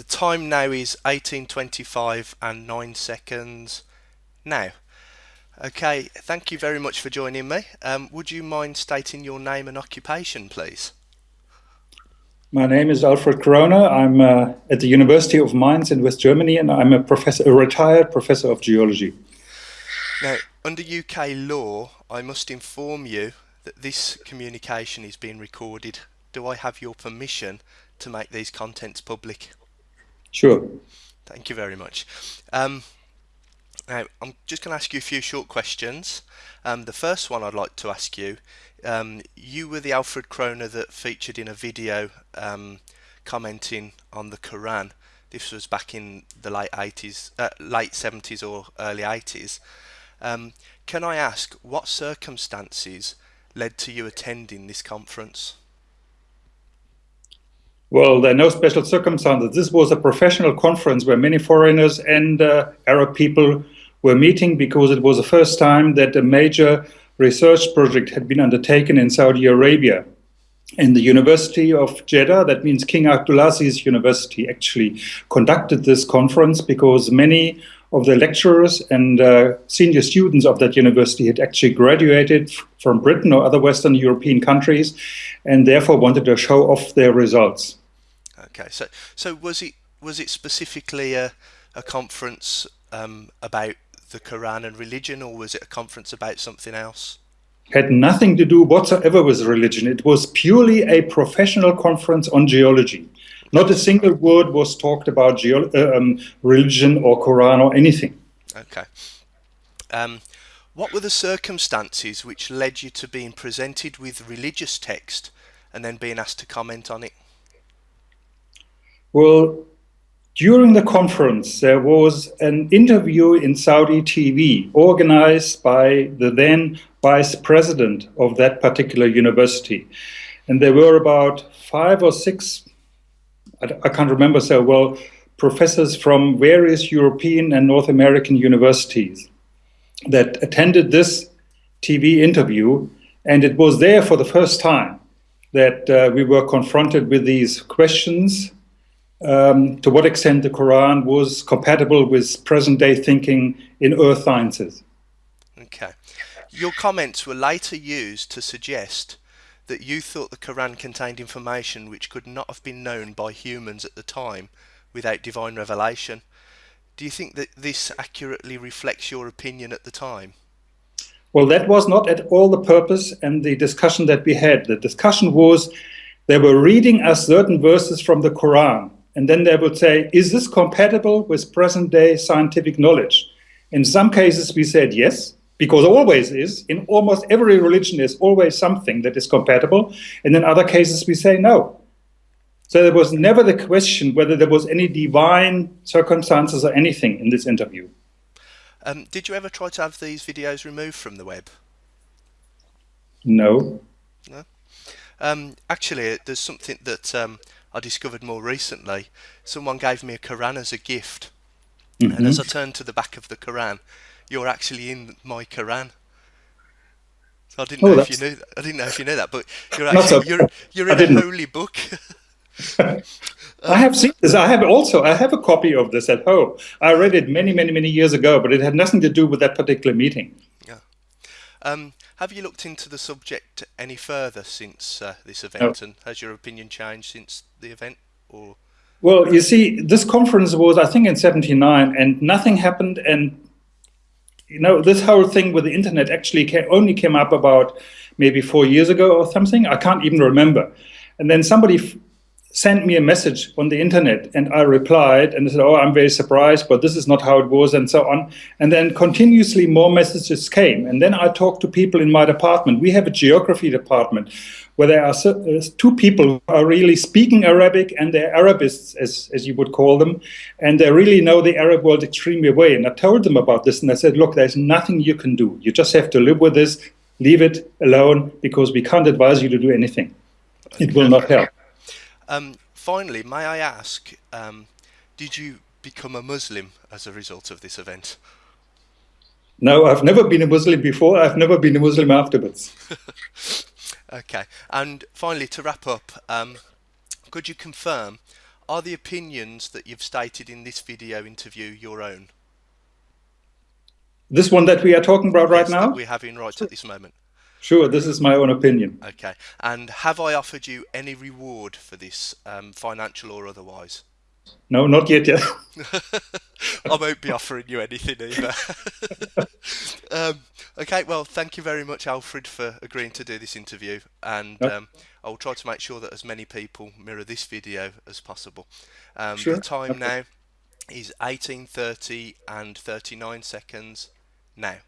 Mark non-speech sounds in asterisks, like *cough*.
The time now is 18.25 and 9 seconds now. Okay, thank you very much for joining me. Um, would you mind stating your name and occupation, please? My name is Alfred Kroner. I'm uh, at the University of Mainz in West Germany, and I'm a professor, a retired professor of geology. Now, under UK law, I must inform you that this communication is being recorded. Do I have your permission to make these contents public? Sure. Thank you very much. Um, now, I'm just going to ask you a few short questions. Um, the first one I'd like to ask you, um, you were the Alfred Kroner that featured in a video um, commenting on the Quran. This was back in the late 80s, uh, late 70s or early 80s. Um, can I ask what circumstances led to you attending this conference? Well, there are no special circumstances. This was a professional conference where many foreigners and uh, Arab people were meeting because it was the first time that a major research project had been undertaken in Saudi Arabia. In the University of Jeddah, that means King Abdulaziz University, actually conducted this conference because many of the lecturers and uh, senior students of that university had actually graduated from Britain or other Western European countries and therefore wanted to show off their results. Okay, so so was it was it specifically a, a conference um, about the Quran and religion, or was it a conference about something else? Had nothing to do whatsoever with religion. It was purely a professional conference on geology. Not a single word was talked about uh, um, religion or Quran or anything. Okay. Um, what were the circumstances which led you to being presented with religious text and then being asked to comment on it? Well, during the conference, there was an interview in Saudi TV organized by the then vice president of that particular university. And there were about five or six, I can't remember so well, professors from various European and North American universities that attended this TV interview. And it was there for the first time that uh, we were confronted with these questions um, to what extent the Quran was compatible with present day thinking in earth sciences. Okay. Your comments were later used to suggest that you thought the Quran contained information which could not have been known by humans at the time without divine revelation. Do you think that this accurately reflects your opinion at the time? Well, that was not at all the purpose and the discussion that we had. The discussion was they were reading us certain verses from the Quran and then they would say, is this compatible with present day scientific knowledge? In some cases, we said yes, because always is. In almost every religion, there's always something that is compatible. And in other cases, we say no. So there was never the question whether there was any divine circumstances or anything in this interview. Um, did you ever try to have these videos removed from the web? No. No. Um, actually, there's something that um, I discovered more recently. Someone gave me a Quran as a gift, mm -hmm. and as I mm-hmm. turned to the back of the Quran, you're actually in my Quran. So I didn't oh, know if you knew. That. I didn't know if you knew that, but you're actually you're you're in a holy book. *laughs* I have seen this. I have also I have a copy of this at home. I read it many many many years ago, but it had nothing to do with that particular meeting. Yeah. Um, have you looked into the subject any further since uh, this event, no. and has your opinion changed since the event? Or well, you see, this conference was I think in '79, and nothing happened. And you know, this whole thing with the internet actually came, only came up about maybe four years ago or something. I can't even remember. And then somebody sent me a message on the internet and I replied and said, oh, I'm very surprised, but this is not how it was and so on. And then continuously more messages came. And then I talked to people in my department. We have a geography department where there are uh, two people who are really speaking Arabic and they're Arabists, as, as you would call them. And they really know the Arab world extremely well. And I told them about this and I said, look, there's nothing you can do. You just have to live with this, leave it alone because we can't advise you to do anything. It will not help. Um, finally, may I ask, um, did you become a Muslim as a result of this event? No, I've never been a Muslim before. I've never been a Muslim afterwards. *laughs* okay. And finally, to wrap up, um, could you confirm, are the opinions that you've stated in this video interview your own? This one that we are talking about right Yes, now? We're having right at this moment. Sure, this is my own opinion. Okay. And have I offered you any reward for this, um, financial or otherwise? No, not yet. Yeah. *laughs* I won't be offering you anything either. *laughs* um, okay, well, thank you very much, Alfred, for agreeing to do this interview, and um, I'll try to make sure that as many people mirror this video as possible. Um, Sure, The time okay. now is 18:30 and 39 seconds now.